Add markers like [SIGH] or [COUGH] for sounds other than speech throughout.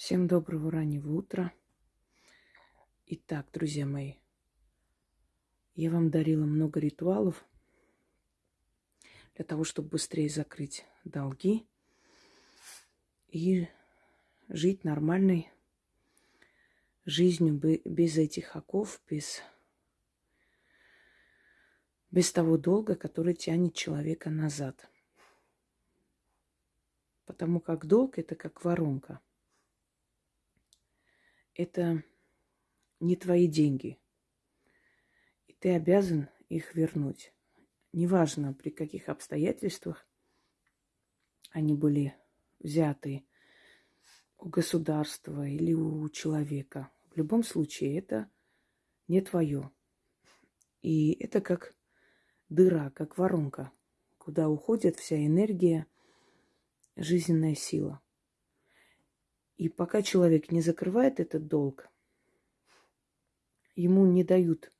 Всем доброго раннего утра. Итак, друзья мои, я вам дарила много ритуалов для того, чтобы быстрее закрыть долги и жить нормальной жизнью без этих оков, без, без того долга, который тянет человека назад. Потому как долг – это как воронка – это не твои деньги. И ты обязан их вернуть. Неважно, при каких обстоятельствах они были взяты у государства или у человека. В любом случае, это не твое. И это как дыра, как воронка, куда уходит вся энергия, жизненная сила – и пока человек не закрывает этот долг, ему не дают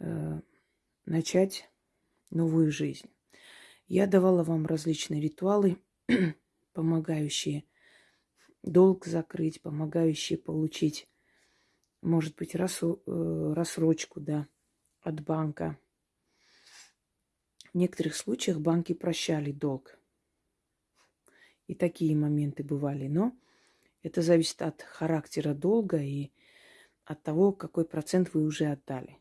э, начать новую жизнь. Я давала вам различные ритуалы, [CLEARS THROAT] помогающие долг закрыть, помогающие получить, может быть, рассу, э, рассрочку да, от банка. В некоторых случаях банки прощали долг. И такие моменты бывали. Но это зависит от характера долга и от того, какой процент вы уже отдали.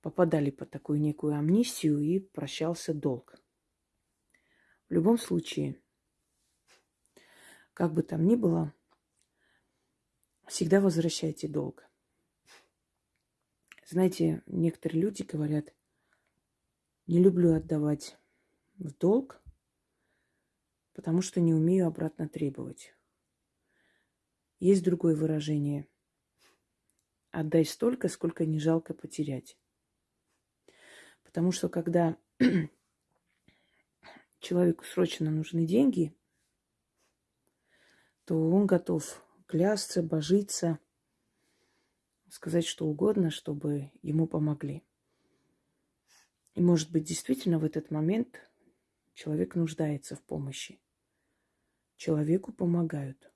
Попадали под такую некую амнистию и прощался долг. В любом случае, как бы там ни было, всегда возвращайте долг. Знаете, некоторые люди говорят, не люблю отдавать в долг, потому что не умею обратно требовать. Есть другое выражение. Отдай столько, сколько не жалко потерять. Потому что когда [CLEARS THROAT] человеку срочно нужны деньги, то он готов клясться, божиться, сказать что угодно, чтобы ему помогли. И, может быть, действительно в этот момент человек нуждается в помощи. Человеку помогают –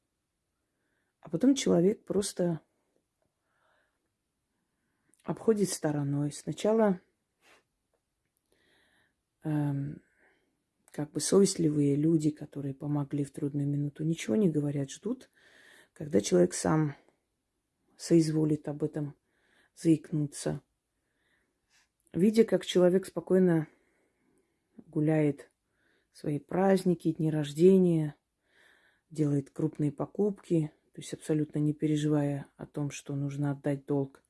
а потом человек просто обходит стороной. Сначала эм, как бы совестливые люди, которые помогли в трудную минуту, ничего не говорят, ждут, когда человек сам соизволит об этом заикнуться. Видя, как человек спокойно гуляет свои праздники, дни рождения, делает крупные покупки, то есть абсолютно не переживая о том, что нужно отдать долг,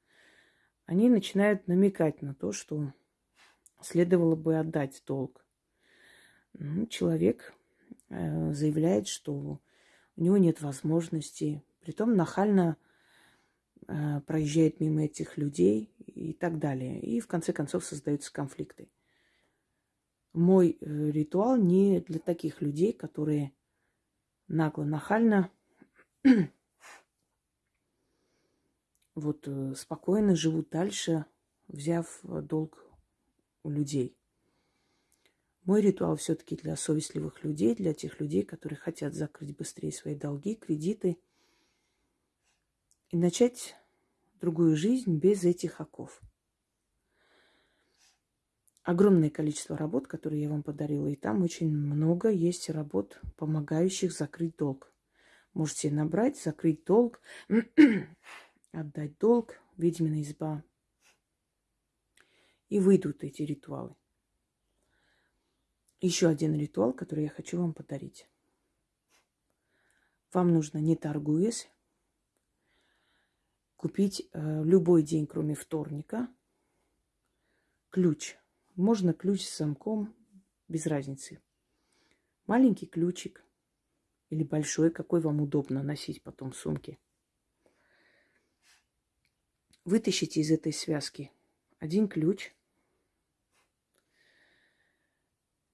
они начинают намекать на то, что следовало бы отдать долг. Ну, человек э, заявляет, что у него нет возможности, притом нахально э, проезжает мимо этих людей и так далее. И в конце концов создаются конфликты. Мой э, ритуал не для таких людей, которые нагло, нахально вот э, спокойно живут дальше, взяв э, долг у людей. Мой ритуал все-таки для совестливых людей, для тех людей, которые хотят закрыть быстрее свои долги, кредиты и начать другую жизнь без этих оков. Огромное количество работ, которые я вам подарила, и там очень много есть работ, помогающих закрыть долг. Можете набрать, закрыть долг, отдать долг, ведьмина изба. И выйдут эти ритуалы. Еще один ритуал, который я хочу вам подарить. Вам нужно, не торгуясь, купить э, любой день, кроме вторника, ключ. Можно ключ с замком, без разницы. Маленький ключик – или большой, какой вам удобно носить потом в сумке. Вытащите из этой связки один ключ.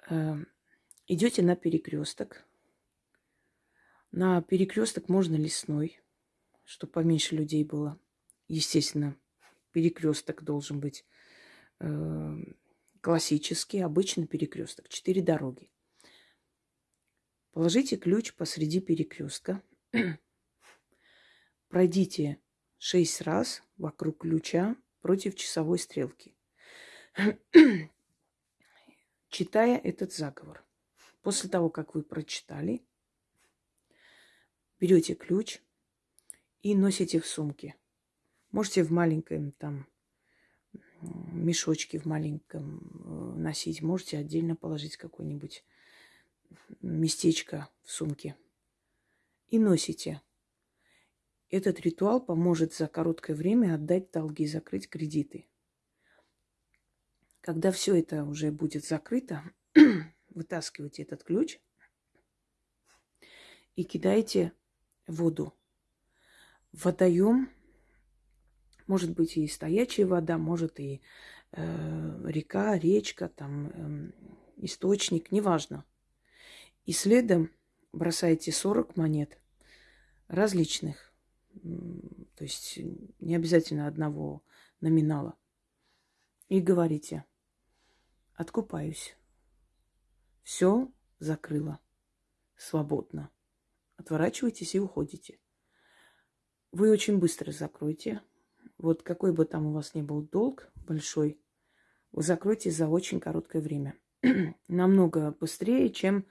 Эм, идете на перекресток. На перекресток можно лесной, чтобы поменьше людей было. Естественно, перекресток должен быть э, классический, обычный перекресток. Четыре дороги. Положите ключ посреди перекрестка. [CLEARS THROAT] пройдите шесть раз вокруг ключа против часовой стрелки, читая этот заговор. После того, как вы прочитали, берете ключ и носите в сумке. Можете в маленьком там мешочке в маленьком э, носить. Можете отдельно положить какое-нибудь местечко в сумке. И носите. Этот ритуал поможет за короткое время отдать долги, закрыть кредиты. Когда все это уже будет закрыто, [CLEARS THROAT] вытаскивайте этот ключ и кидайте воду. Водоем может быть и стоячая вода, может и э, река, речка, там э, источник, неважно. И следом бросаете 40 монет различных, то есть не обязательно одного номинала. И говорите, откупаюсь. Все закрыла. Свободно. Отворачивайтесь и уходите. Вы очень быстро закроете. Вот какой бы там у вас ни был долг большой, вы закроете за очень короткое время. [CLEARS THROAT] Намного быстрее, чем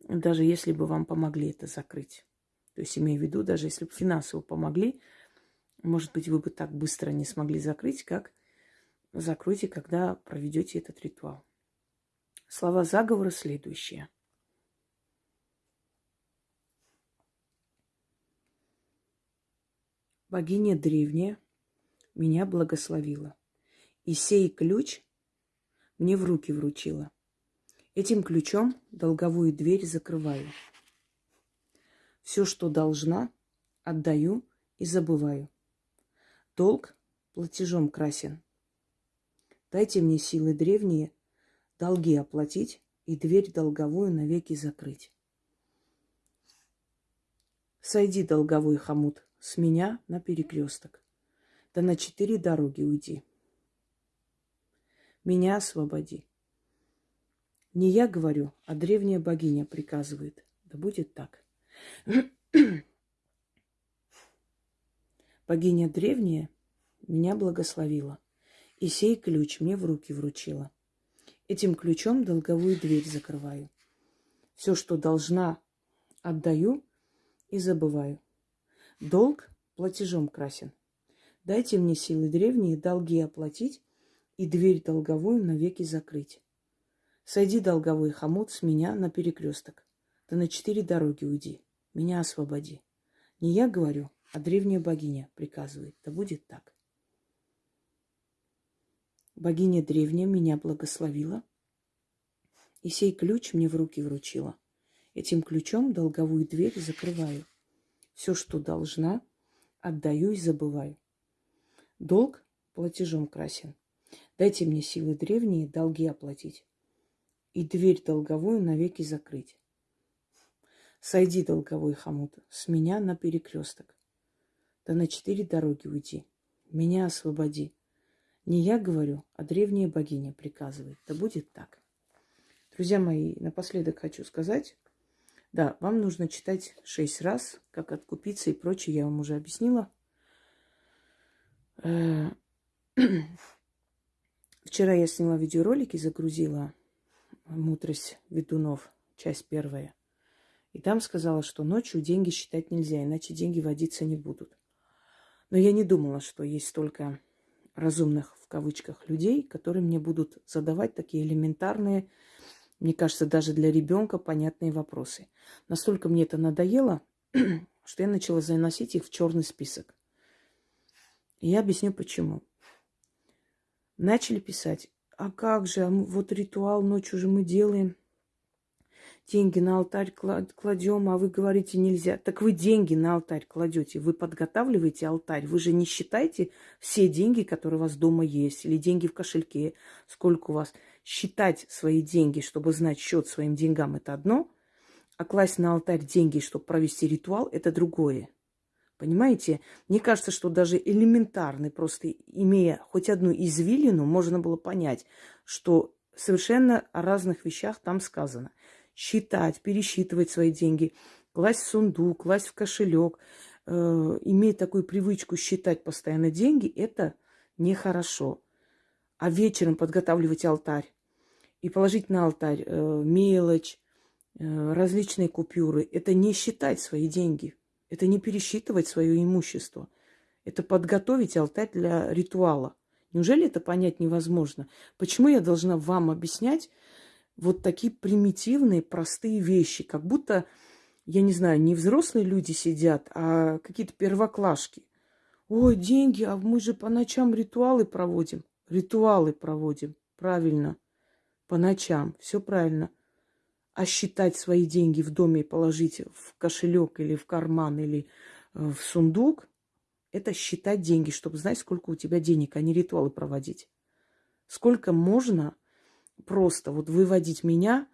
даже если бы вам помогли это закрыть. То есть, имею в виду, даже если бы финансово помогли, может быть, вы бы так быстро не смогли закрыть, как закройте, когда проведете этот ритуал. Слова заговора следующие. Богиня древняя меня благословила, и сей ключ мне в руки вручила. Этим ключом долговую дверь закрываю. Все, что должна, отдаю и забываю. Долг платежом красен. Дайте мне силы древние, долги оплатить и дверь долговую навеки закрыть. Сойди, долговой хомут, с меня на перекресток. Да на четыре дороги уйди. Меня освободи. Не я говорю, а древняя богиня приказывает. Да будет так. [CLEARS THROAT] Богиня древняя меня благословила, и сей ключ мне в руки вручила. Этим ключом долговую дверь закрываю. Все, что должна, отдаю и забываю. Долг платежом красен. Дайте мне силы древние долги оплатить и дверь долговую навеки закрыть. Сойди, долговой хомут, с меня на перекресток. Да на четыре дороги уйди. Меня освободи. Не я говорю, а древняя богиня приказывает. Да будет так. Богиня древняя меня благословила, и сей ключ мне в руки вручила. Этим ключом долговую дверь закрываю. Все, что должна, отдаю и забываю. Долг платежом красен. Дайте мне силы древние долги оплатить и дверь долговую навеки закрыть. Сойди, долговой хомут, с меня на перекресток. Да на четыре дороги уйди. Меня освободи. Не я говорю, а древняя богиня приказывает. Да будет так. Друзья мои, напоследок хочу сказать, да, вам нужно читать шесть раз, как откупиться и прочее, я вам уже объяснила. Э, [CLEARS THROAT] вчера я сняла видеоролик и загрузила «Мудрость ведунов», часть первая. И там сказала, что ночью деньги считать нельзя, иначе деньги водиться не будут. Но я не думала, что есть столько разумных, в кавычках, людей, которые мне будут задавать такие элементарные, мне кажется, даже для ребенка понятные вопросы. Настолько мне это надоело, [CLEARS THROAT] что я начала заносить их в черный список. И я объясню почему. Начали писать а как же, вот ритуал ночью же мы делаем, деньги на алтарь кладем, а вы говорите нельзя. Так вы деньги на алтарь кладете, вы подготавливаете алтарь, вы же не считаете все деньги, которые у вас дома есть, или деньги в кошельке, сколько у вас. Считать свои деньги, чтобы знать счет своим деньгам, это одно, а класть на алтарь деньги, чтобы провести ритуал, это другое. Понимаете? Мне кажется, что даже элементарный, просто имея хоть одну извилину, можно было понять, что совершенно о разных вещах там сказано. Считать, пересчитывать свои деньги, класть в сундук, класть в кошелек, э, иметь такую привычку считать постоянно деньги, это нехорошо. А вечером подготавливать алтарь и положить на алтарь э, мелочь, э, различные купюры, это не считать свои деньги, это не пересчитывать свое имущество, это подготовить алтарь для ритуала. Неужели это понять невозможно? Почему я должна вам объяснять вот такие примитивные, простые вещи, как будто, я не знаю, не взрослые люди сидят, а какие-то первоклашки. Ой, деньги, а мы же по ночам ритуалы проводим. Ритуалы проводим, правильно, по ночам, все правильно. А считать свои деньги в доме и положить в кошелек или в карман или э, в сундук, это считать деньги, чтобы знать, сколько у тебя денег, а не ритуалы проводить. Сколько можно просто вот выводить меня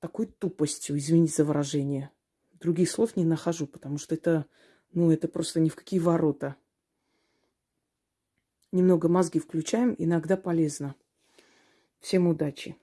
такой тупостью, извините за выражение. Других слов не нахожу, потому что это, ну, это просто ни в какие ворота. Немного мозги включаем, иногда полезно. Всем удачи!